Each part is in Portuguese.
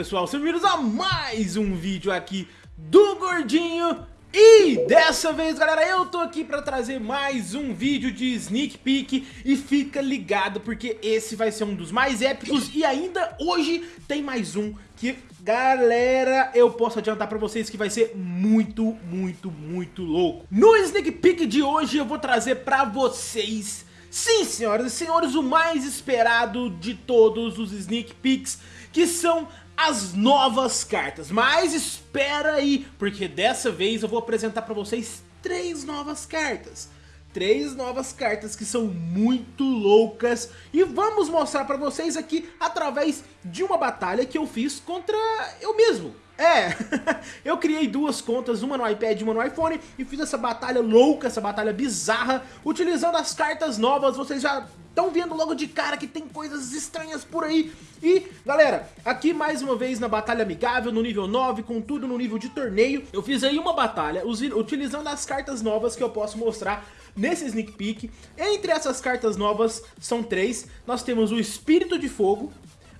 pessoal, sejam bem-vindos a mais um vídeo aqui do Gordinho. E dessa vez galera, eu tô aqui pra trazer mais um vídeo de Sneak Peek. E fica ligado porque esse vai ser um dos mais épicos. E ainda hoje tem mais um que, galera, eu posso adiantar pra vocês que vai ser muito, muito, muito louco. No Sneak Peek de hoje eu vou trazer pra vocês Sim, senhoras e senhores, o mais esperado de todos os Sneak Peeks, que são as novas cartas. Mas espera aí, porque dessa vez eu vou apresentar para vocês três novas cartas. Três novas cartas que são muito loucas e vamos mostrar para vocês aqui através de uma batalha que eu fiz contra eu mesmo. É, eu criei duas contas, uma no iPad e uma no iPhone e fiz essa batalha louca, essa batalha bizarra, utilizando as cartas novas, vocês já estão vendo logo de cara que tem coisas estranhas por aí. E, galera, aqui mais uma vez na batalha amigável, no nível 9, com tudo no nível de torneio, eu fiz aí uma batalha utilizando as cartas novas que eu posso mostrar nesse sneak peek. Entre essas cartas novas são três, nós temos o Espírito de Fogo,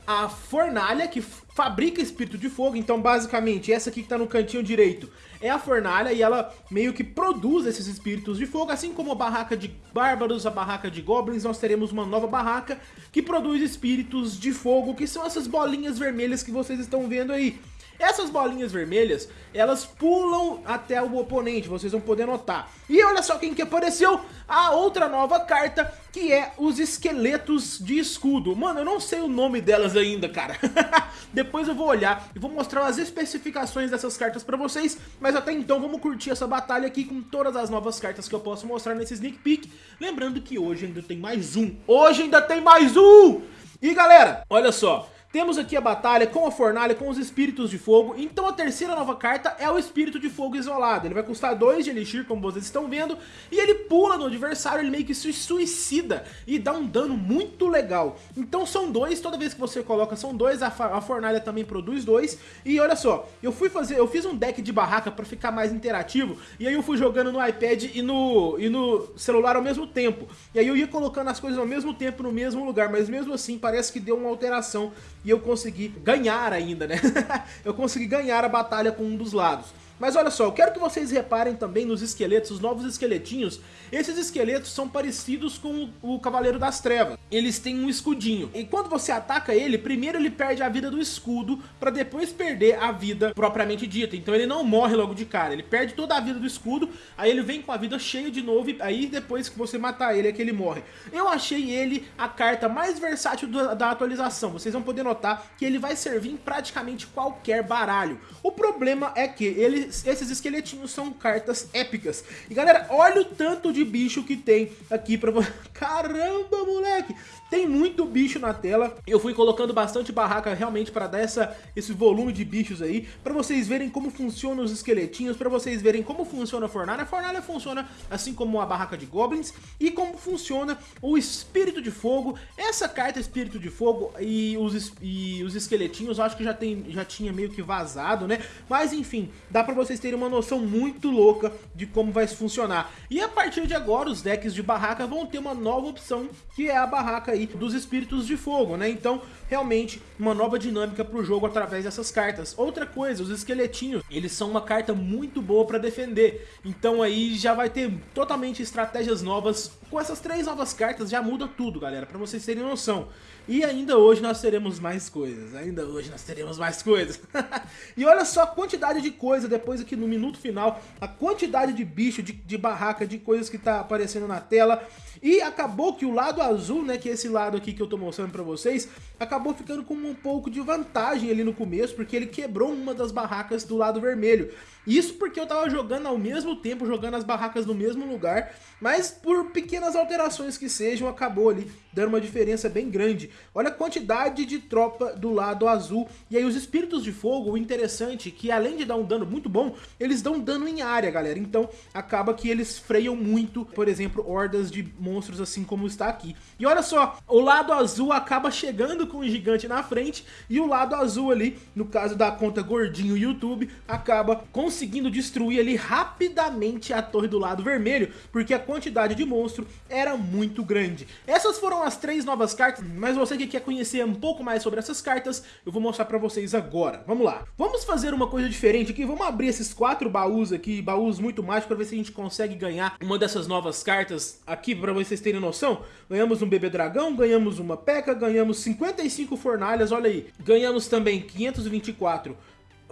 a fornalha que fabrica espírito de fogo, então basicamente essa aqui que tá no cantinho direito é a fornalha e ela meio que produz esses espíritos de fogo, assim como a barraca de bárbaros, a barraca de goblins, nós teremos uma nova barraca que produz espíritos de fogo, que são essas bolinhas vermelhas que vocês estão vendo aí. Essas bolinhas vermelhas, elas pulam até o oponente, vocês vão poder notar. E olha só quem que apareceu, a outra nova carta, que é os esqueletos de escudo. Mano, eu não sei o nome delas ainda, cara. Depois eu vou olhar e vou mostrar as especificações dessas cartas pra vocês, mas até então vamos curtir essa batalha aqui com todas as novas cartas que eu posso mostrar nesse sneak peek. Lembrando que hoje ainda tem mais um. Hoje ainda tem mais um! E galera, olha só, temos aqui a batalha com a fornalha, com os espíritos de fogo. Então a terceira nova carta é o espírito de fogo isolado. Ele vai custar 2 de elixir, como vocês estão vendo. E ele pula no adversário, ele meio que se suicida e dá um dano muito legal. Então são dois, toda vez que você coloca são dois. A, a fornalha também produz dois. E olha só, eu fui fazer, eu fiz um deck de barraca pra ficar mais interativo. E aí eu fui jogando no iPad e no, e no celular ao mesmo tempo. E aí eu ia colocando as coisas ao mesmo tempo no mesmo lugar. Mas mesmo assim parece que deu uma alteração e eu consegui ganhar ainda, né? eu consegui ganhar a batalha com um dos lados. Mas olha só, eu quero que vocês reparem também nos esqueletos, os novos esqueletinhos. Esses esqueletos são parecidos com o Cavaleiro das Trevas. Eles têm um escudinho. E quando você ataca ele, primeiro ele perde a vida do escudo, para depois perder a vida propriamente dita. Então ele não morre logo de cara, ele perde toda a vida do escudo, aí ele vem com a vida cheia de novo, e aí depois que você matar ele é que ele morre. Eu achei ele a carta mais versátil da atualização. Vocês vão poder notar que ele vai servir em praticamente qualquer baralho. O problema é que ele esses esqueletinhos são cartas épicas. E galera, olha o tanto de bicho que tem aqui pra você. Caramba, moleque! Tem muito bicho na tela. Eu fui colocando bastante barraca realmente para dar essa, esse volume de bichos aí. Para vocês verem como funcionam os esqueletinhos. Para vocês verem como funciona a fornalha. A fornalha funciona assim como a barraca de goblins. E como funciona o espírito de fogo. Essa carta espírito de fogo e os, e os esqueletinhos acho que já, tem, já tinha meio que vazado, né? Mas enfim, dá para vocês terem uma noção muito louca de como vai funcionar. E a partir de agora os decks de barraca vão ter uma nova opção que é a barraca aí dos espíritos de fogo, né? Então, realmente, uma nova dinâmica pro jogo através dessas cartas. Outra coisa, os esqueletinhos, eles são uma carta muito boa para defender. Então aí já vai ter totalmente estratégias novas. Com essas três novas cartas já muda tudo, galera, para vocês terem noção. E ainda hoje nós teremos mais coisas, ainda hoje nós teremos mais coisas. e olha só a quantidade de coisa depois aqui no minuto final, a quantidade de bicho, de, de barraca, de coisas que tá aparecendo na tela. E acabou que o lado azul, né, que é esse lado aqui que eu tô mostrando pra vocês, acabou ficando com um pouco de vantagem ali no começo, porque ele quebrou uma das barracas do lado vermelho. Isso porque eu tava jogando ao mesmo tempo, jogando as barracas no mesmo lugar, mas por pequenas alterações que sejam, acabou ali dando uma diferença bem grande. Olha a quantidade de tropa do lado azul. E aí os espíritos de fogo, o interessante é que além de dar um dano muito bom, eles dão dano em área, galera. Então acaba que eles freiam muito, por exemplo, hordas de monstros assim como está aqui. E olha só, o lado azul acaba chegando com o gigante na frente e o lado azul ali, no caso da conta gordinho YouTube, acaba conseguindo destruir ali rapidamente a torre do lado vermelho, porque a quantidade de monstro era muito grande. Essas foram as três novas cartas, mas você que quer conhecer um pouco mais sobre essas cartas, eu vou mostrar pra vocês agora. Vamos lá. Vamos fazer uma coisa diferente aqui, vamos abrir esses quatro baús aqui, baús muito mágicos, pra ver se a gente consegue ganhar uma dessas novas cartas aqui, pra vocês terem noção. Ganhamos um bebê dragão, ganhamos uma peca, ganhamos 55 fornalhas, olha aí. Ganhamos também 524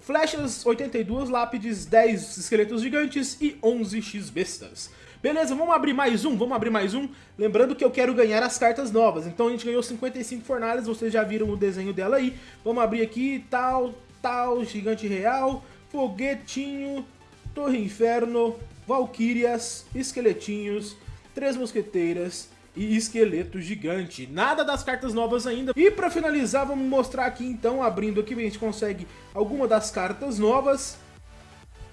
flechas, 82 lápides, 10 esqueletos gigantes e 11 x-bestas. Beleza, vamos abrir mais um, vamos abrir mais um. Lembrando que eu quero ganhar as cartas novas. Então a gente ganhou 55 fornalhas, vocês já viram o desenho dela aí. Vamos abrir aqui, tal, tal, gigante real, foguetinho, torre inferno, valquírias, esqueletinhos, três mosqueteiras, e esqueleto gigante. Nada das cartas novas ainda. E para finalizar, vamos mostrar aqui então, abrindo aqui, a gente consegue alguma das cartas novas.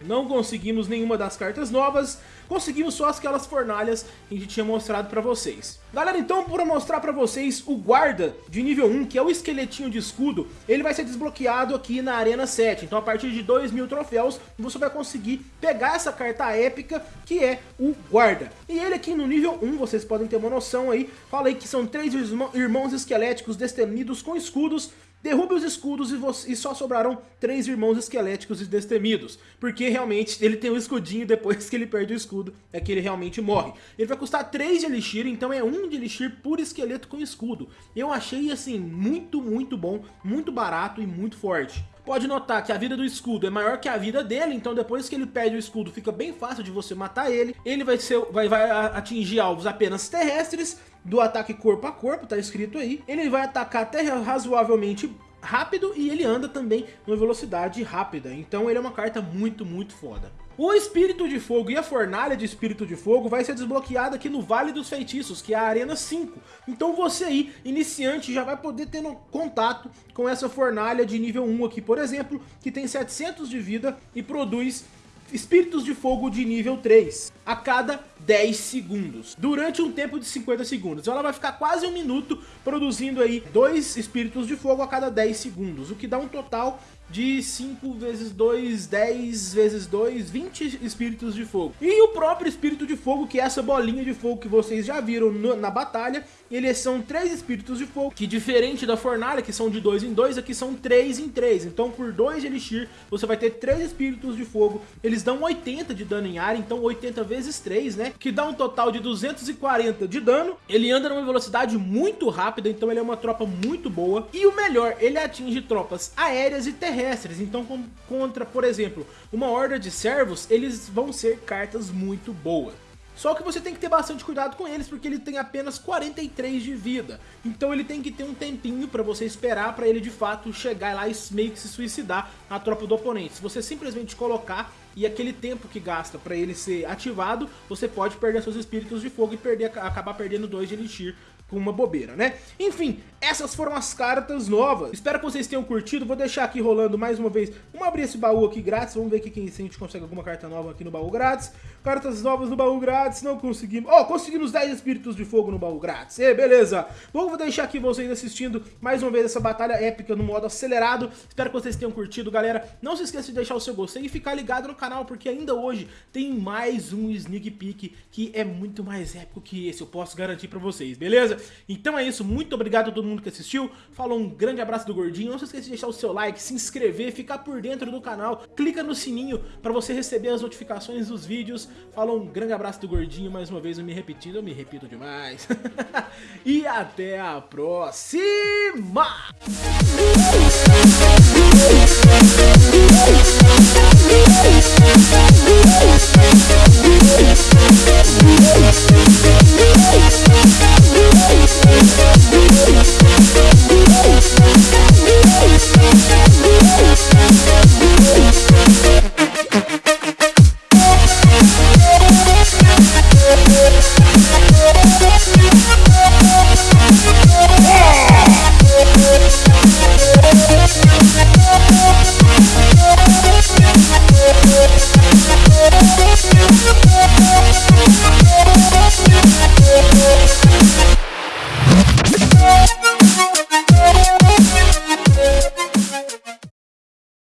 Não conseguimos nenhuma das cartas novas, conseguimos só aquelas fornalhas que a gente tinha mostrado pra vocês. Galera, então, para mostrar pra vocês o guarda de nível 1, que é o esqueletinho de escudo, ele vai ser desbloqueado aqui na Arena 7. Então, a partir de 2 mil troféus, você vai conseguir pegar essa carta épica, que é o guarda. E ele aqui no nível 1, vocês podem ter uma noção aí, fala aí que são três irmãos esqueléticos destemidos com escudos, Derrube os escudos e, e, só sobrarão três irmãos esqueléticos e destemidos. Porque realmente ele tem o um escudinho depois que ele perde o escudo, é que ele realmente morre. Ele vai custar 3 de elixir, então é um de elixir por esqueleto com escudo. Eu achei assim, muito, muito bom, muito barato e muito forte. Pode notar que a vida do escudo é maior que a vida dele, então depois que ele perde o escudo fica bem fácil de você matar ele. Ele vai, ser, vai, vai atingir alvos apenas terrestres, do ataque corpo a corpo, tá escrito aí. Ele vai atacar até razoavelmente rápido e ele anda também numa velocidade rápida. Então ele é uma carta muito, muito foda. O Espírito de Fogo e a Fornalha de Espírito de Fogo vai ser desbloqueada aqui no Vale dos Feitiços, que é a Arena 5. Então você aí, iniciante, já vai poder ter contato com essa Fornalha de nível 1 aqui, por exemplo, que tem 700 de vida e produz Espíritos de Fogo de nível 3 a cada 10 segundos, durante um tempo de 50 segundos. Então ela vai ficar quase um minuto produzindo aí dois Espíritos de Fogo a cada 10 segundos, o que dá um total de 5 vezes 2, 10 vezes 2, 20 espíritos de fogo. E o próprio espírito de fogo, que é essa bolinha de fogo que vocês já viram no, na batalha, eles são três espíritos de fogo, que diferente da fornalha, que são de 2 em 2, aqui são 3 em 3. Então por 2 de elixir, você vai ter 3 espíritos de fogo, eles dão 80 de dano em área, então 80 vezes 3, né? Que dá um total de 240 de dano. Ele anda numa velocidade muito rápida, então ele é uma tropa muito boa. E o melhor, ele atinge tropas aéreas e terrestres terrestres. Então, contra, por exemplo, uma horda de servos, eles vão ser cartas muito boas. Só que você tem que ter bastante cuidado com eles, porque ele tem apenas 43 de vida. Então ele tem que ter um tempinho pra você esperar pra ele de fato chegar lá e meio que se suicidar na tropa do oponente. Se você simplesmente colocar e aquele tempo que gasta pra ele ser ativado, você pode perder seus espíritos de fogo e perder, acabar perdendo 2 de elixir com uma bobeira, né? Enfim, essas foram as cartas novas. Espero que vocês tenham curtido. Vou deixar aqui rolando mais uma vez. Vamos abrir esse baú aqui grátis. Vamos ver aqui se a gente consegue alguma carta nova aqui no baú grátis. Cartas novas no baú grátis. Não conseguimos. Ó, oh, conseguimos 10 espíritos de fogo no baú grátis. E beleza. Bom, vou deixar aqui vocês assistindo mais uma vez essa batalha épica no modo acelerado. Espero que vocês tenham curtido, galera. Não se esqueça de deixar o seu gostei e ficar ligado no canal, porque ainda hoje tem mais um sneak peek que é muito mais épico que esse. Eu posso garantir pra vocês, beleza? Então é isso, muito obrigado a todo mundo que assistiu, falou um grande abraço do Gordinho, não se esqueça de deixar o seu like, se inscrever, ficar por dentro do canal, clica no sininho para você receber as notificações dos vídeos, falou um grande abraço do Gordinho, mais uma vez eu me repetindo, eu me repito demais, e até a próxima!